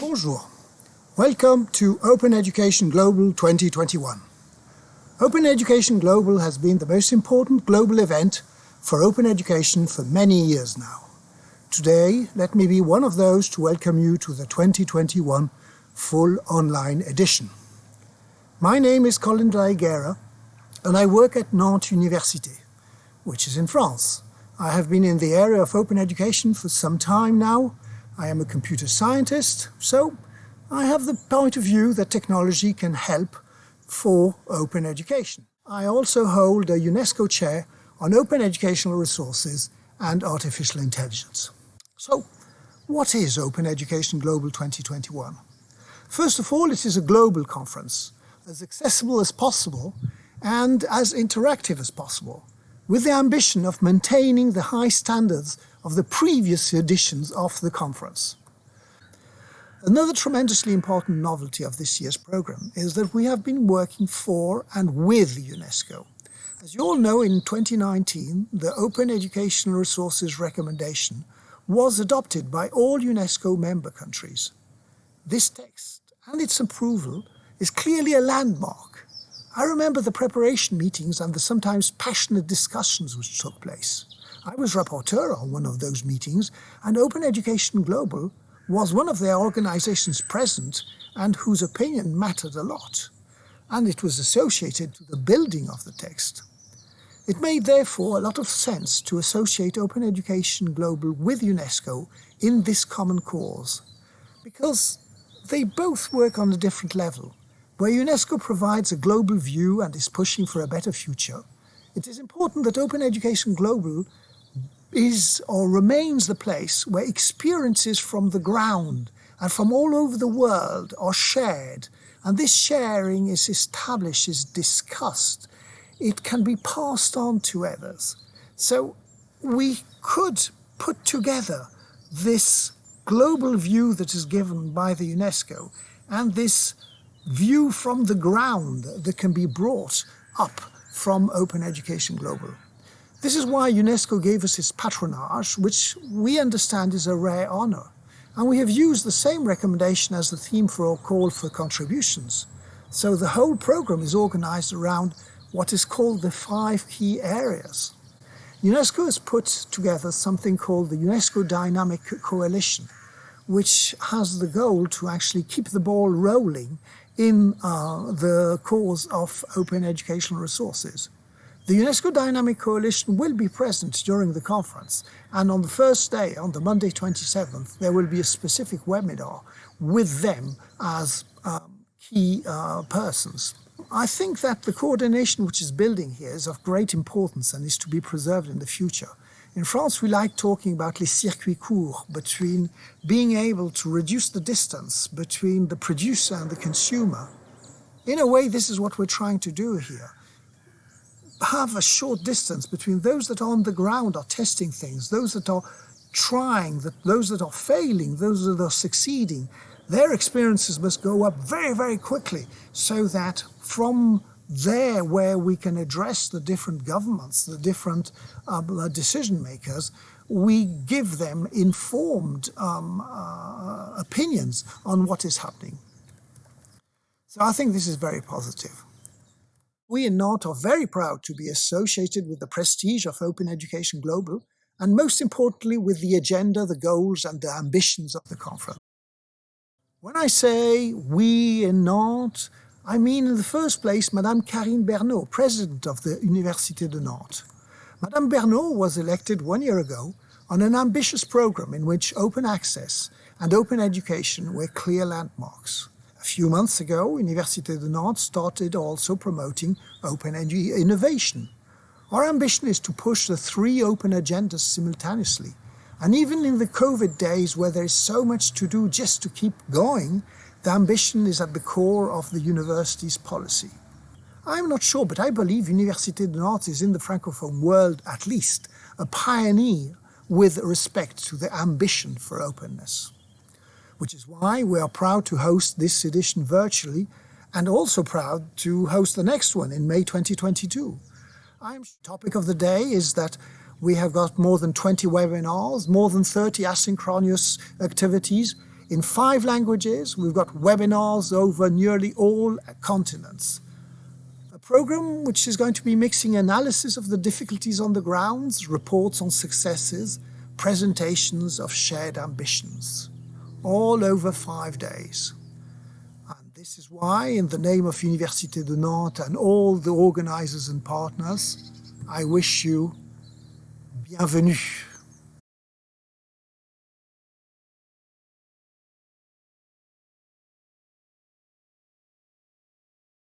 Bonjour. Welcome to Open Education Global 2021. Open Education Global has been the most important global event for open education for many years now. Today, let me be one of those to welcome you to the 2021 full online edition. My name is Colin la and I work at Nantes Université, which is in France. I have been in the area of open education for some time now. I am a computer scientist, so I have the point of view that technology can help for open education. I also hold a UNESCO chair on open educational resources and artificial intelligence. So, what is Open Education Global 2021? First of all, it is a global conference, as accessible as possible and as interactive as possible, with the ambition of maintaining the high standards of the previous editions of the conference. Another tremendously important novelty of this year's program is that we have been working for and with UNESCO. As you all know, in 2019, the Open Educational Resources Recommendation was adopted by all UNESCO member countries. This text and its approval is clearly a landmark. I remember the preparation meetings and the sometimes passionate discussions which took place. I was rapporteur on one of those meetings, and Open Education Global was one of their organizations present and whose opinion mattered a lot, and it was associated to the building of the text. It made therefore a lot of sense to associate Open Education Global with UNESCO in this common cause, because they both work on a different level. Where UNESCO provides a global view and is pushing for a better future, it is important that Open Education Global is or remains the place where experiences from the ground and from all over the world are shared, and this sharing is established, is discussed, it can be passed on to others. So we could put together this global view that is given by the UNESCO and this view from the ground that can be brought up from Open Education Global. This is why UNESCO gave us its patronage, which we understand is a rare honor. And we have used the same recommendation as the theme for our call for contributions. So the whole program is organized around what is called the five key areas. UNESCO has put together something called the UNESCO Dynamic Coalition, which has the goal to actually keep the ball rolling in uh, the cause of open educational resources. The UNESCO Dynamic Coalition will be present during the conference, and on the first day, on the Monday 27th, there will be a specific webinar with them as um, key uh, persons. I think that the coordination which is building here is of great importance and is to be preserved in the future. In France, we like talking about les circuits courts, between being able to reduce the distance between the producer and the consumer. In a way, this is what we're trying to do here. Have a short distance between those that are on the ground are testing things, those that are trying, that those that are failing, those that are succeeding, their experiences must go up very, very quickly so that from there where we can address the different governments, the different uh, decision makers, we give them informed um, uh, opinions on what is happening. So I think this is very positive. We in Nantes are very proud to be associated with the prestige of Open Education Global, and most importantly with the agenda, the goals and the ambitions of the conference. When I say we in Nantes, I mean in the first place Madame Carine Bernault, president of the Université de Nantes. Madame Bernault was elected one year ago on an ambitious program in which open access and open education were clear landmarks. A few months ago, Université de Nantes started also promoting open innovation. Our ambition is to push the three open agendas simultaneously and even in the COVID days where there is so much to do just to keep going, the ambition is at the core of the university's policy. I'm not sure, but I believe Université de Nantes is in the Francophone world at least a pioneer with respect to the ambition for openness. Which is why we are proud to host this edition virtually and also proud to host the next one in May 2022. I'm topic of the day is that we have got more than 20 webinars, more than 30 asynchronous activities in five languages. We've got webinars over nearly all continents. A program which is going to be mixing analysis of the difficulties on the grounds, reports on successes, presentations of shared ambitions, all over five days. And this is why, in the name of Université de Nantes and all the organizers and partners, I wish you bienvenue.